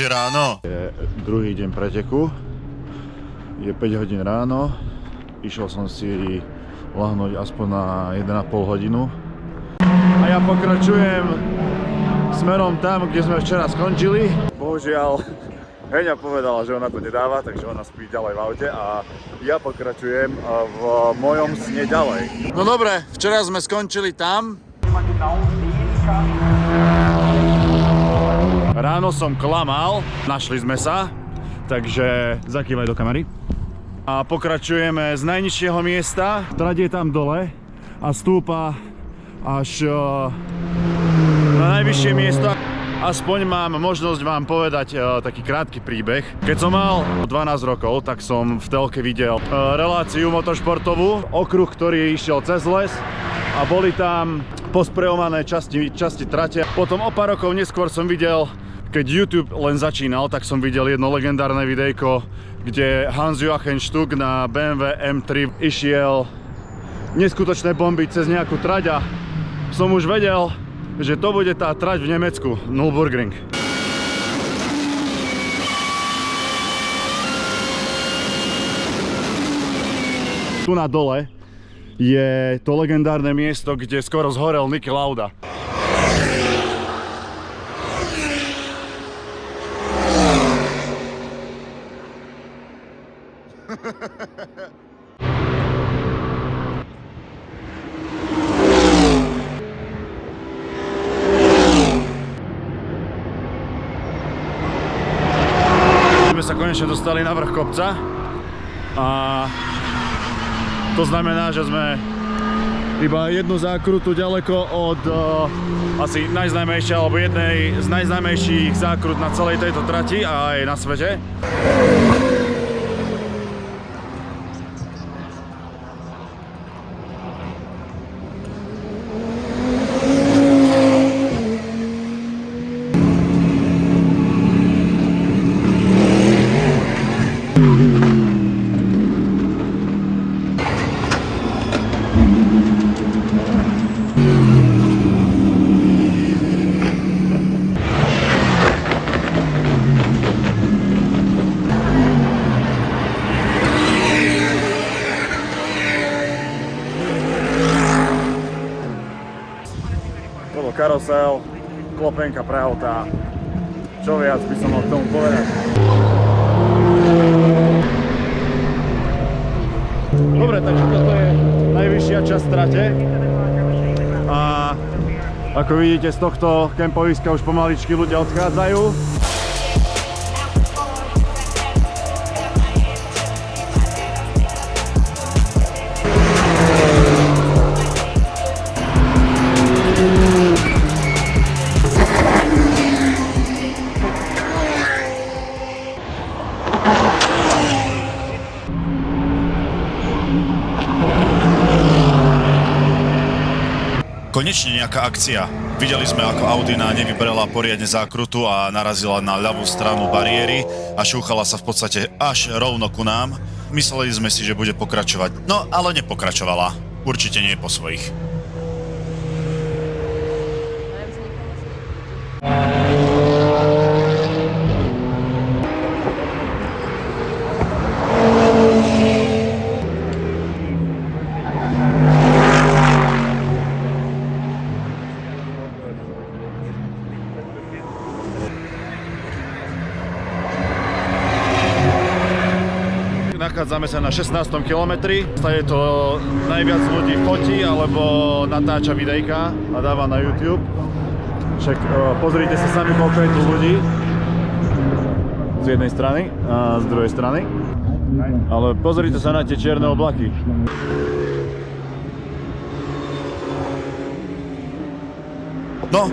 už je ráno. Je druhý deň preteku. Je 5 hodín ráno. Išiel som si lahnúť aspoň na 1,5 hodinu. A ja pokračujem smerom tam, kde sme včera skončili. Bohužiaľ, Heňa povedala, že ona to nedáva, takže ona spí ďalej v aute a ja pokračujem v mojom sne ďalej. No dobre, včera sme skončili tam. Ráno som klamal, našli sme sa, takže zakývaj do kamery. A pokračujeme z najnižšieho miesta. Trať je tam dole a stúpa až na najvyššie miesto. Aspoň mám možnosť vám povedať uh, taký krátky príbeh. Keď som mal 12 rokov, tak som v telke videl uh, reláciu motošportovú, okruh, ktorý išiel cez les a boli tam posprejované časti, časti trate. Potom o pár rokov neskôr som videl, keď YouTube len začínal, tak som videl jedno legendárne videjko, kde Hans Joachim Stuck na BMW M3 išiel neskutočné bomby cez nejakú trať a som už vedel, že to bude tá trať v Nemecku, Nürburgring. Tu na dole je to legendárne miesto, kde skoro zhorel Niki Lauda. sme sa konečne dostali na vrch kopca a to znamená, že sme iba jednu zákrutu ďaleko od uh, asi najznámejšej alebo jednej z najznámejších zákrut na celej tejto trati a aj na svete. Karosel, klopenka pre auta. Čo viac by som mal k tomu povedať? Dobre, takže toto je najvyššia časť trate. A ako vidíte z tohto kempoviska už pomaličky ľudia odchádzajú. Konečne nejaká akcia. Videli sme, ako Audina nevybrala poriadne zákrutu a narazila na ľavú stranu bariéry a šúchala sa v podstate až rovno ku nám. Mysleli sme si, že bude pokračovať, no ale nepokračovala. Určite nie po svojich. Sa na 16. kilometri. Je to najviac ľudí fotí alebo natáča videjka a dáva na YouTube. Však pozrite sa sami, koľko je tu ľudí. Z jednej strany a z druhej strany. Ale pozrite sa na tie čierne oblaky. No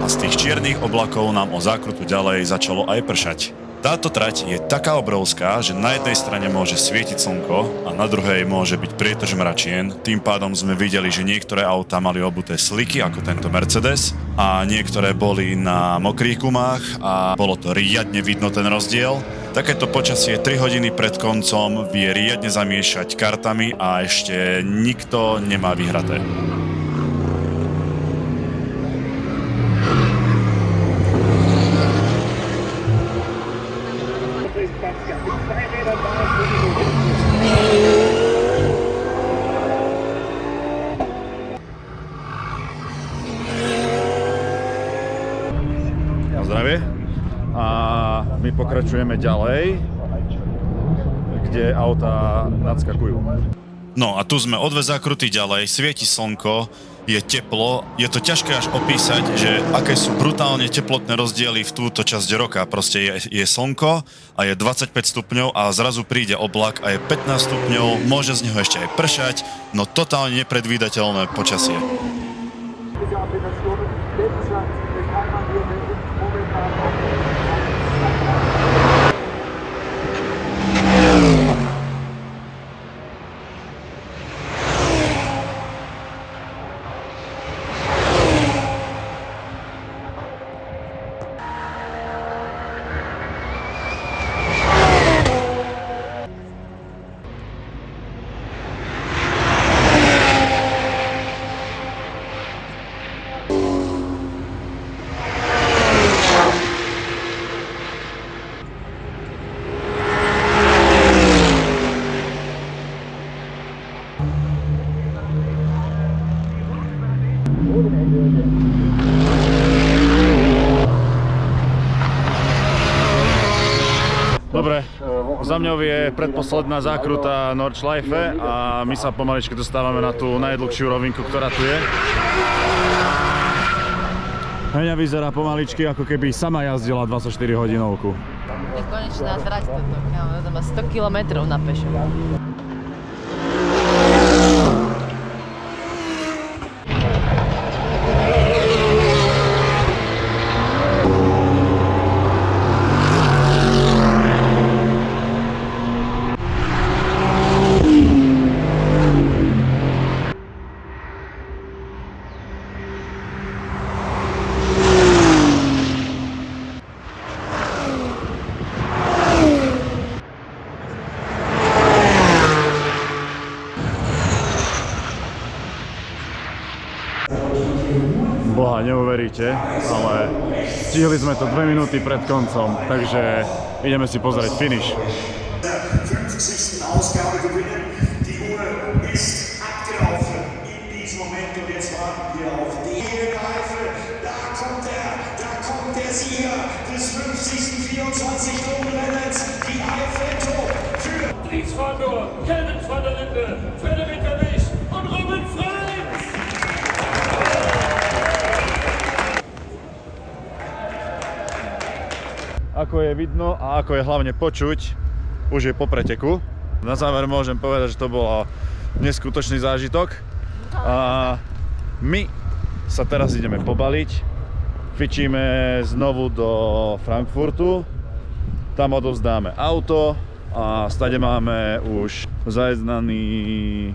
a z tých čiernych oblakov nám o zákrutu ďalej začalo aj pršať. Táto trať je taká obrovská, že na jednej strane môže svietiť slnko a na druhej môže byť prietrž mračien. Tým pádom sme videli, že niektoré autá mali obuté sliky, ako tento Mercedes, a niektoré boli na mokrých gumách a bolo to riadne vidno ten rozdiel. Takéto počasie 3 hodiny pred koncom vie riadne zamiešať kartami a ešte nikto nemá vyhraté. My pokračujeme ďalej, kde autá nadskakujú. No a tu sme o dve zákruty ďalej, svieti slnko, je teplo, je to ťažké až opísať, že aké sú brutálne teplotné rozdiely v túto časť roka. Proste je, je slnko a je 25 stupňov a zrazu príde oblak a je 15 stupňov, môže z neho ešte aj pršať, no totálne nepredvídateľné počasie. Dobre, za mňou je predposledná zákruta Nordschleife a my sa pomaličky dostávame na tú najdlhšiu rovinku, ktorá tu je. Heňa vyzerá pomaličky, ako keby sama jazdila 24 hodinovku. Nekonečná trať toto, kámo, to má 100 km na pešo. Boha, neuveríte, ale stihli sme to 2 minúty pred koncom, takže ideme si pozrieť finish. 50. Ausgabe gewinnen. Die Ako je vidno a ako je hlavne počuť, už je po preteku. Na záver môžem povedať, že to bol neskutočný zážitok. A my sa teraz ideme pobaliť. Fičíme znovu do Frankfurtu. Tam odovzdáme auto a stade máme už zajednaný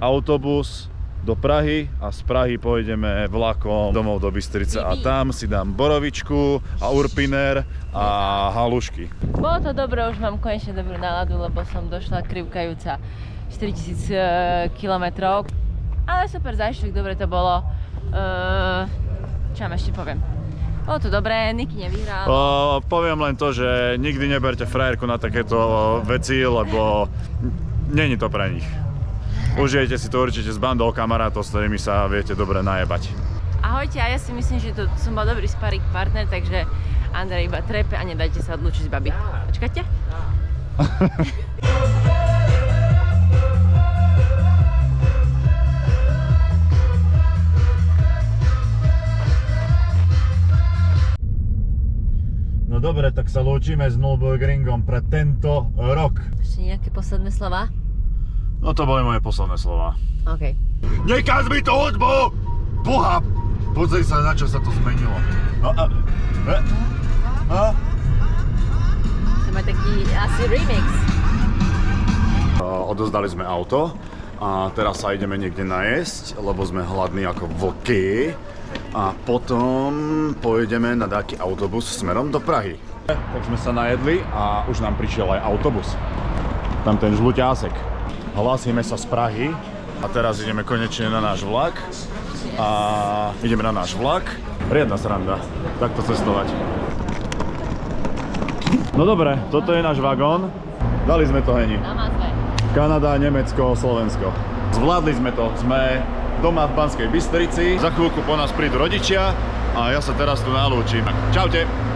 autobus do Prahy a z Prahy pôjdeme vlakom domov do Bystrice a tam si dám borovičku a urpiner a halušky. Bolo to dobré, už mám konečne dobrú náladu, lebo som došla krivkajúca 4000 km. Ale super zážitok, dobre to bolo. Uh, čo vám ešte poviem? Bolo to dobré, Niky nevyhral. O, poviem len to, že nikdy neberte frajerku na takéto veci, lebo není to pre nich. Užijete si to určite s bandou kamarátov, s ktorými sa viete dobre najebať. Ahojte, a ja si myslím, že to som bol dobrý sparing partner, takže Andrej iba trepe a nedajte sa odlúčiť z baby. Počkajte. No dobre, tak sa lúčime s Nürburgringom pre tento rok. Ešte nejaké posledné slova? No to boli moje posledné slova. OK. Nekaz mi to hudbu! Boha! Pozri sa, na čo sa to zmenilo. No a... E, a? To má taký asi remix. Odozdali sme auto a teraz sa ideme niekde najesť, lebo sme hladní ako vlky. A potom pôjdeme na taký autobus smerom do Prahy. Tak sme sa najedli a už nám prišiel aj autobus. Tam ten žluťásek. Hlásime sa z Prahy a teraz ideme konečne na náš vlak. A ideme na náš vlak. Riadna sranda, takto cestovať. No dobre, toto je náš vagón. Dali sme to heni. Kanada, Nemecko, Slovensko. Zvládli sme to. Sme doma v Banskej Bystrici. Za chvíľku po nás prídu rodičia a ja sa teraz tu nalúčim. Čaute.